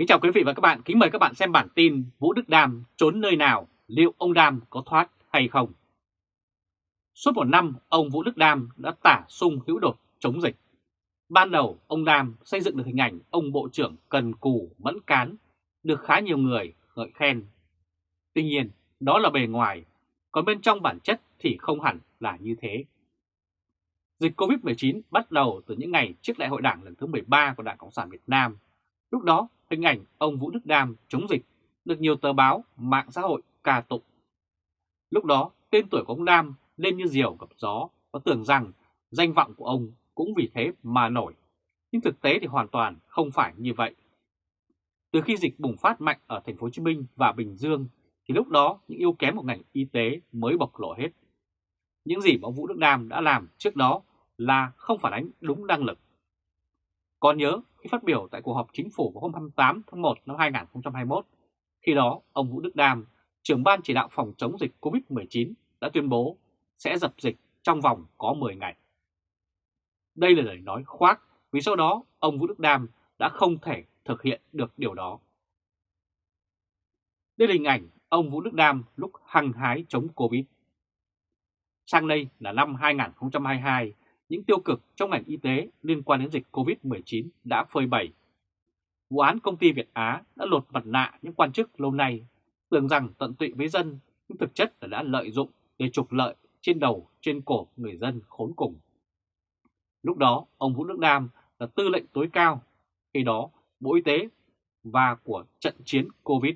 Kính chào quý vị và các bạn, kính mời các bạn xem bản tin Vũ Đức Đam trốn nơi nào, liệu ông Đam có thoát hay không? Suốt một năm, ông Vũ Đức Đam đã tả sung hữu đột chống dịch. Ban đầu, ông Đam xây dựng được hình ảnh ông Bộ trưởng cần cù, mẫn cán, được khá nhiều người ngợi khen. Tuy nhiên, đó là bề ngoài, còn bên trong bản chất thì không hẳn là như thế. Dịch COVID-19 bắt đầu từ những ngày trước đại hội đảng lần thứ 13 của Đảng Cộng sản Việt Nam. Lúc đó, hình ảnh ông Vũ Đức Đam chống dịch được nhiều tờ báo, mạng xã hội ca tụng. Lúc đó, tên tuổi của ông Đam lên như diều gặp gió và tưởng rằng danh vọng của ông cũng vì thế mà nổi. Nhưng thực tế thì hoàn toàn không phải như vậy. Từ khi dịch bùng phát mạnh ở thành phố Hồ Chí Minh và Bình Dương thì lúc đó những yếu kém của ngành y tế mới bộc lộ hết. Những gì mà ông Vũ Đức Đam đã làm trước đó là không phản ánh đúng năng lực. Còn nhớ khi phát biểu tại cuộc họp chính phủ vào hôm 28 tháng 1 năm 2021, khi đó ông Vũ Đức Đam, trưởng ban chỉ đạo phòng chống dịch COVID-19 đã tuyên bố sẽ dập dịch trong vòng có 10 ngày. Đây là lời nói khoác vì sau đó ông Vũ Đức Đam đã không thể thực hiện được điều đó. Đây là hình ảnh ông Vũ Đức Đam lúc hăng hái chống Covid. Sang đây là năm 2022, những tiêu cực trong ngành y tế liên quan đến dịch Covid-19 đã phơi bày. Vụ án công ty Việt Á đã lột mặt nạ những quan chức lâu nay, tưởng rằng tận tụy với dân, nhưng thực chất là đã lợi dụng để trục lợi trên đầu, trên cổ người dân khốn cùng. Lúc đó, ông Vũ Đức Nam là tư lệnh tối cao, khi đó Bộ Y tế và của trận chiến Covid.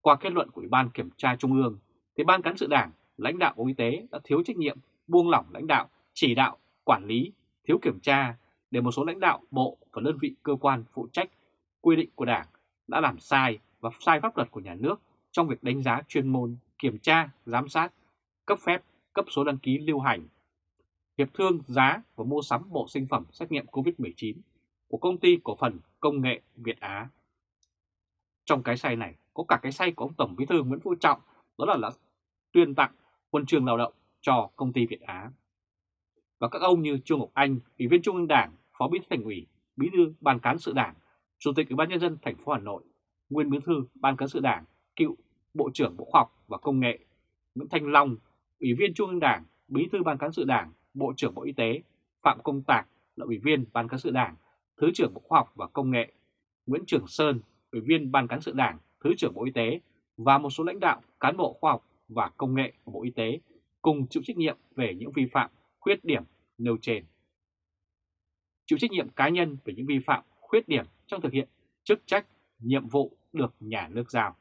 Qua kết luận của Ủy ban Kiểm tra Trung ương, thì Ban Cán sự Đảng, lãnh đạo Bộ Y tế đã thiếu trách nhiệm, buông lỏng lãnh đạo, chỉ đạo, quản lý, thiếu kiểm tra để một số lãnh đạo bộ và đơn vị cơ quan phụ trách quy định của Đảng đã làm sai và sai pháp luật của nhà nước trong việc đánh giá chuyên môn, kiểm tra, giám sát, cấp phép, cấp số đăng ký lưu hành, hiệp thương giá và mua sắm bộ sinh phẩm xét nghiệm COVID-19 của công ty cổ phần công nghệ Việt Á. Trong cái sai này có cả cái sai của ông Tổng Bí thư Nguyễn Phú Trọng đó là, là tuyên tặng huân chương lao động cho công ty Việt Á. Và các ông như Trương Ngọc Anh, Ủy viên Trung ương Đảng, Phó Bí thư Thành ủy, Bí thư Ban cán sự Đảng, Chủ tịch Ủy ban nhân dân thành phố Hà Nội, Nguyên Bí thư Ban cán sự Đảng, cựu Bộ trưởng Bộ Khoa học và Công nghệ, Nguyễn Thanh Long, Ủy viên Trung ương Đảng, Bí thư Ban cán sự Đảng, Bộ trưởng Bộ Y tế, Phạm Công Tạc là Ủy viên Ban cán sự Đảng, Thứ trưởng Bộ Khoa học và Công nghệ, Nguyễn Trường Sơn, Ủy viên Ban cán sự Đảng, Thứ trưởng Bộ Y tế và một số lãnh đạo cán bộ khoa học và công nghệ của Bộ Y tế cùng chịu trách nhiệm về những vi phạm, khuyết điểm nêu trên. Chịu trách nhiệm cá nhân về những vi phạm, khuyết điểm trong thực hiện chức trách, nhiệm vụ được nhà nước giao.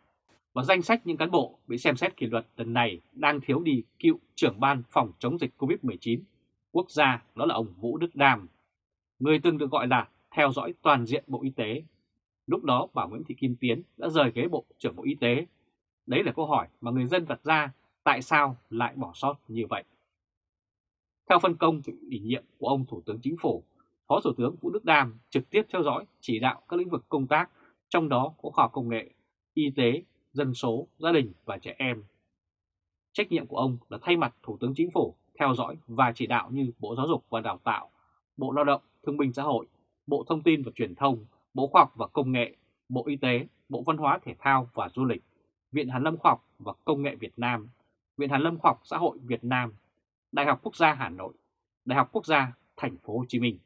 Và danh sách những cán bộ bị xem xét kỷ luật lần này đang thiếu đi cựu trưởng ban phòng chống dịch COVID-19 quốc gia đó là ông Vũ Đức Đam, người từng được gọi là theo dõi toàn diện Bộ Y tế. Lúc đó bà Nguyễn Thị Kim Tiến đã rời ghế Bộ trưởng Bộ Y tế. Đấy là câu hỏi mà người dân đặt ra tại sao lại bỏ sót như vậy. Theo phân công ủy nhiệm của ông Thủ tướng Chính phủ, Phó Thủ tướng Vũ Đức Đam trực tiếp theo dõi chỉ đạo các lĩnh vực công tác, trong đó có khoa học công nghệ, y tế, dân số, gia đình và trẻ em. Trách nhiệm của ông là thay mặt Thủ tướng Chính phủ theo dõi và chỉ đạo như Bộ Giáo dục và Đào tạo, Bộ Lao động, Thương binh Xã hội, Bộ Thông tin và Truyền thông, Bộ Khoa học và Công nghệ, Bộ Y tế, Bộ Văn hóa Thể thao và Du lịch, Viện Hàn lâm Khoa học và Công nghệ Việt Nam, Viện Hàn lâm Khoa học Xã hội Việt Nam, Đại học Quốc gia Hà Nội, Đại học Quốc gia Thành phố Hồ Chí Minh.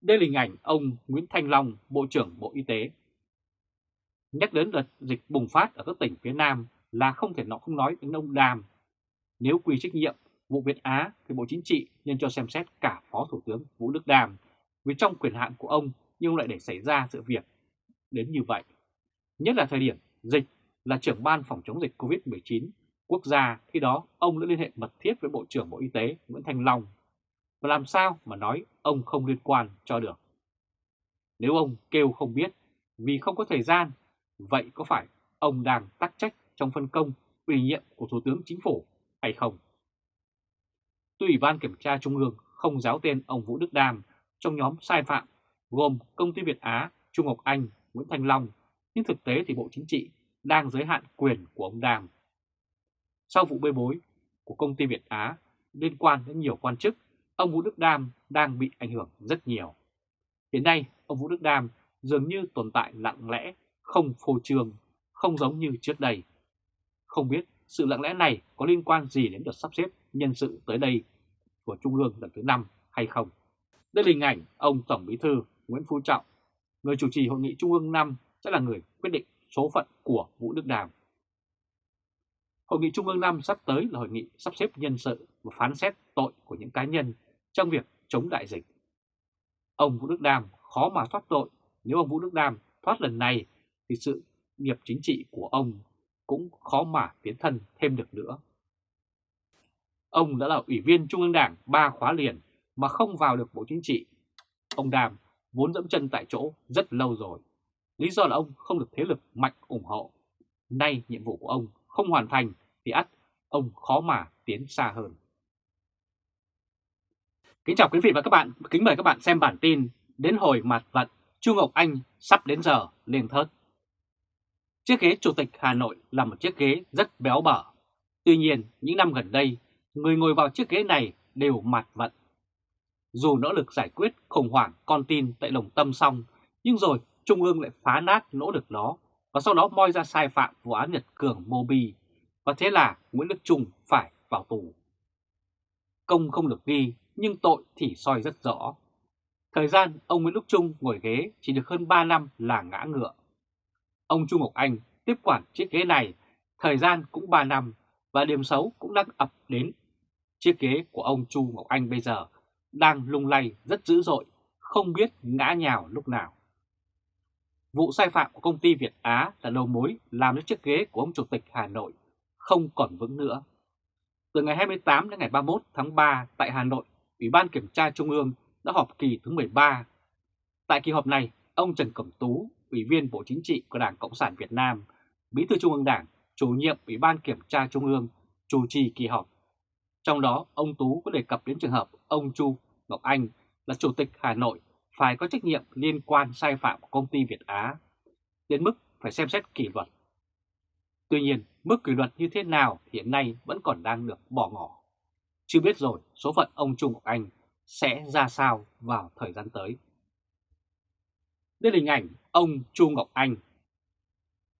Đây là hình ảnh ông Nguyễn Thanh Long, Bộ trưởng Bộ Y tế. Nhắc đến đợt dịch bùng phát ở các tỉnh phía Nam là không thể nó không nói đến ông Đàm. Nếu quy trách nhiệm vụ Việt Á thì Bộ Chính trị nên cho xem xét cả Phó Thủ tướng Vũ Đức Đàm vì trong quyền hạn của ông nhưng lại để xảy ra sự việc đến như vậy. Nhất là thời điểm dịch là trưởng ban phòng chống dịch COVID-19 quốc gia khi đó ông đã liên hệ mật thiết với Bộ trưởng Bộ Y tế Nguyễn Thanh Long. Và làm sao mà nói ông không liên quan cho được? Nếu ông kêu không biết vì không có thời gian, vậy có phải ông đang tắc trách trong phân công ủy nhiệm của Thủ tướng Chính phủ hay không? Tuy Ủy ban Kiểm tra Trung ương không giáo tên ông Vũ Đức Đam trong nhóm sai phạm gồm Công ty Việt Á, Trung Ngọc Anh, Nguyễn Thanh Long, nhưng thực tế thì Bộ Chính trị đang giới hạn quyền của ông đàm sau vụ bê bối của công ty Việt Á liên quan đến nhiều quan chức, ông Vũ Đức Đam đang bị ảnh hưởng rất nhiều. Hiện nay, ông Vũ Đức Đam dường như tồn tại lặng lẽ, không phô trương, không giống như trước đây. Không biết sự lặng lẽ này có liên quan gì đến đợt sắp xếp nhân sự tới đây của Trung ương lần thứ 5 hay không? Đây là hình ảnh ông Tổng Bí thư Nguyễn Phú Trọng, người chủ trì hội nghị Trung ương 5 sẽ là người quyết định số phận của Vũ Đức Đàm. Hội nghị Trung ương 5 sắp tới là hội nghị sắp xếp nhân sự và phán xét tội của những cá nhân trong việc chống đại dịch. Ông Vũ Đức Đàm khó mà thoát tội, nếu ông Vũ Đức Đàm thoát lần này thì sự nghiệp chính trị của ông cũng khó mà tiến thân thêm được nữa. Ông đã là ủy viên Trung ương Đảng ba khóa liền mà không vào được Bộ Chính trị. Ông Đàm vốn dẫm chân tại chỗ rất lâu rồi. Lý do là ông không được thế lực mạnh ủng hộ. Nay nhiệm vụ của ông không hoàn thành thì ắt ông khó mà tiến xa hơn. Kính chào quý vị và các bạn, kính mời các bạn xem bản tin đến hồi mặt vận Chu Ngọc Anh sắp đến giờ lên thớt. Chiếc ghế Chủ tịch Hà Nội là một chiếc ghế rất béo bở. Tuy nhiên, những năm gần đây, người ngồi vào chiếc ghế này đều mặt vận. Dù nỗ lực giải quyết khủng hoảng con tin tại lồng Tâm xong, nhưng rồi Trung ương lại phá nát nỗ lực đó và sau đó moi ra sai phạm vụ án Nhật Cường Mobi. Và thế là Nguyễn Đức Trung phải vào tù. Công không được ghi, nhưng tội thì soi rất rõ. Thời gian ông Nguyễn Đức Trung ngồi ghế chỉ được hơn 3 năm là ngã ngựa. Ông Trung Ngọc Anh tiếp quản chiếc ghế này, thời gian cũng 3 năm và điểm xấu cũng đang ập đến. Chiếc ghế của ông Chu Ngọc Anh bây giờ đang lung lay rất dữ dội, không biết ngã nhào lúc nào. Vụ sai phạm của công ty Việt Á là đầu mối làm cho chiếc ghế của ông Chủ tịch Hà Nội không còn vững nữa. Từ ngày 28 đến ngày 31 tháng 3 tại Hà Nội, Ủy ban Kiểm tra Trung ương đã họp kỳ thứ 13. Tại kỳ họp này, ông Trần Cẩm Tú, Ủy viên Bộ Chính trị của Đảng Cộng sản Việt Nam, Bí thư Trung ương Đảng, chủ nhiệm Ủy ban Kiểm tra Trung ương, chủ trì kỳ họp. Trong đó, ông Tú có đề cập đến trường hợp ông Chu Ngọc Anh là Chủ tịch Hà Nội phải có trách nhiệm liên quan sai phạm của công ty Việt Á, đến mức phải xem xét kỷ luật. Tuy nhiên, mức kỷ luật như thế nào hiện nay vẫn còn đang được bỏ ngỏ. Chưa biết rồi số phận ông Trung Ngọc Anh sẽ ra sao vào thời gian tới. Đây là hình ảnh ông Chu Ngọc Anh.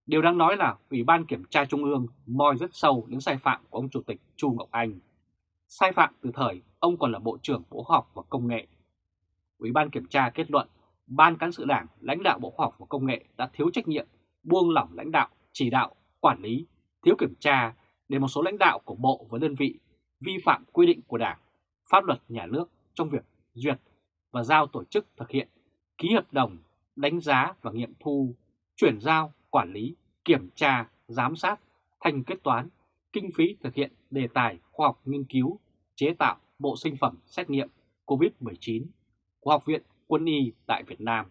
Điều đáng nói là Ủy ban Kiểm tra Trung ương moi rất sâu đến sai phạm của ông Chủ tịch Chu Ngọc Anh. Sai phạm từ thời ông còn là Bộ trưởng Bộ học và Công nghệ. Ủy ban Kiểm tra kết luận Ban Cán sự Đảng, lãnh đạo Bộ Khoa học và Công nghệ đã thiếu trách nhiệm, buông lỏng lãnh đạo, chỉ đạo, quản lý, thiếu kiểm tra để một số lãnh đạo của Bộ và đơn vị vi phạm quy định của Đảng, pháp luật nhà nước trong việc duyệt và giao tổ chức thực hiện ký hợp đồng, đánh giá và nghiệm thu, chuyển giao, quản lý, kiểm tra, giám sát, thanh kết toán, kinh phí thực hiện đề tài khoa học nghiên cứu, chế tạo bộ sinh phẩm xét nghiệm COVID-19 của Học viện Quân y tại Việt Nam.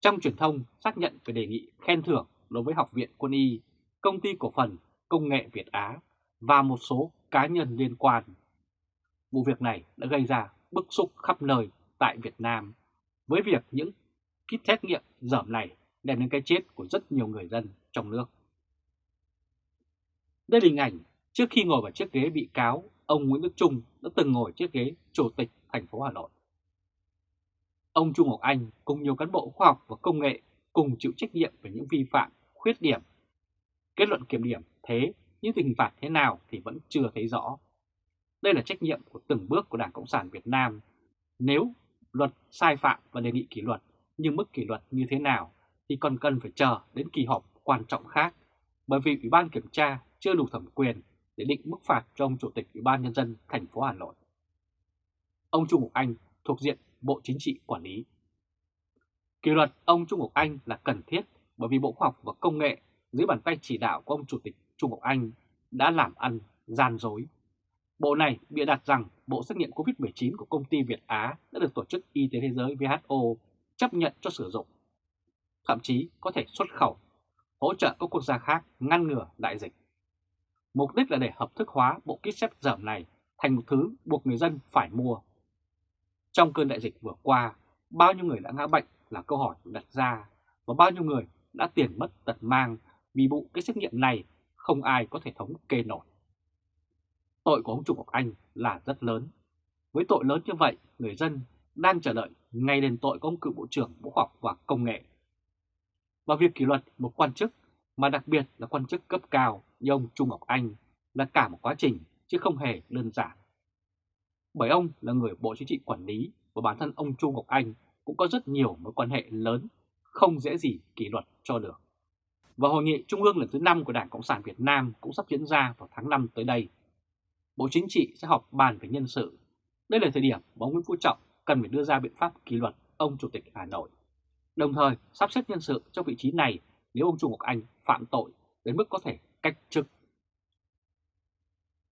Trong truyền thông xác nhận về đề nghị khen thưởng đối với Học viện Quân y, Công ty Cổ phần Công nghệ Việt Á và một số cá nhân liên quan. Vụ việc này đã gây ra bức xúc khắp nơi tại Việt Nam với việc những kit xét nghiệm dởm này đem đến cái chết của rất nhiều người dân trong nước. Đây là hình ảnh trước khi ngồi vào chiếc ghế bị cáo, ông Nguyễn Đức Trung đã từng ngồi chiếc ghế Chủ tịch thành phố Hà Nội. Ông Trung Ngọc Anh cùng nhiều cán bộ khoa học và công nghệ cùng chịu trách nhiệm về những vi phạm, khuyết điểm. Kết luận kiểm điểm thế nhưng hình phạt thế nào thì vẫn chưa thấy rõ. Đây là trách nhiệm của từng bước của Đảng Cộng sản Việt Nam. Nếu luật sai phạm và đề nghị kỷ luật, nhưng mức kỷ luật như thế nào thì còn cần phải chờ đến kỳ họp quan trọng khác, bởi vì Ủy ban Kiểm tra chưa đủ thẩm quyền để định mức phạt cho ông Chủ tịch Ủy ban Nhân dân thành phố Hà Nội. Ông Trung Ngọc Anh thuộc diện Bộ Chính trị quản lý. Kỷ luật ông Trung Ngọc Anh là cần thiết bởi vì Bộ Khoa học và Công nghệ dưới bàn tay chỉ đạo của ông Chủ tịch Trung Ngọc Anh đã làm ăn gian dối. Bộ này bịa đặt rằng bộ xét nghiệm COVID-19 của công ty Việt Á đã được Tổ chức Y tế Thế giới WHO chấp nhận cho sử dụng. Thậm chí có thể xuất khẩu, hỗ trợ các quốc gia khác ngăn ngừa đại dịch. Mục đích là để hợp thức hóa bộ kit xét giảm này thành một thứ buộc người dân phải mua. Trong cơn đại dịch vừa qua, bao nhiêu người đã ngã bệnh là câu hỏi đặt ra và bao nhiêu người đã tiền mất tật mang vì vụ cái xét nghiệm này không ai có thể thống kê nổi. Tội của ông Trung Ngọc Anh là rất lớn. Với tội lớn như vậy, người dân đang chờ đợi ngay đền tội của ông cựu Bộ trưởng Bộ Khoa học và Công nghệ. Và việc kỷ luật một quan chức, mà đặc biệt là quan chức cấp cao như ông Trung Ngọc Anh là cả một quá trình chứ không hề đơn giản. Bởi ông là người Bộ Chính trị quản lý và bản thân ông Chu Ngọc Anh cũng có rất nhiều mối quan hệ lớn, không dễ gì kỷ luật cho được. Và Hội nghị Trung ương lần thứ 5 của Đảng Cộng sản Việt Nam cũng sắp diễn ra vào tháng 5 tới đây. Bộ Chính trị sẽ họp bàn về nhân sự. Đây là thời điểm mà ông Nguyễn Phú Trọng cần phải đưa ra biện pháp kỷ luật ông Chủ tịch Hà Nội. Đồng thời sắp xếp nhân sự trong vị trí này nếu ông Chu Ngọc Anh phạm tội đến mức có thể cách chức.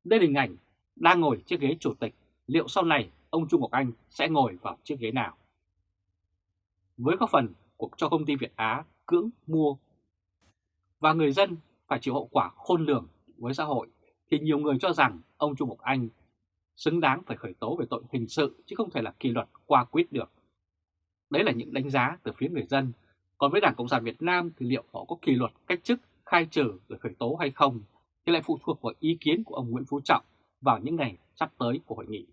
Đây là hình ảnh đang ngồi chiếc ghế chủ tịch, liệu sau này ông Trung Ngọc Anh sẽ ngồi vào chiếc ghế nào? Với góp phần của cho công ty Việt Á cưỡng mua và người dân phải chịu hậu quả khôn lường với xã hội thì nhiều người cho rằng ông Trung Ngọc Anh xứng đáng phải khởi tố về tội hình sự chứ không thể là kỷ luật qua quyết được. Đấy là những đánh giá từ phía người dân. Còn với Đảng Cộng sản Việt Nam thì liệu họ có kỷ luật cách chức, khai trừ rồi khởi tố hay không thì lại phụ thuộc vào ý kiến của ông Nguyễn Phú Trọng vào những ngày sắp tới của hội nghị.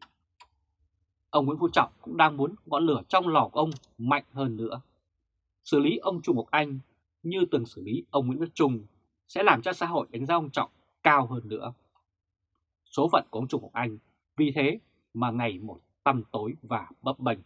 Ông Nguyễn Phú Trọng cũng đang muốn ngọn lửa trong lò của ông mạnh hơn nữa. Xử lý ông Trung Ngọc Anh như từng xử lý ông Nguyễn Đức Trung sẽ làm cho xã hội đánh giá ông Trọng cao hơn nữa. Số phận của ông Trung Ngọc Anh vì thế mà ngày một tăm tối và bấp bênh.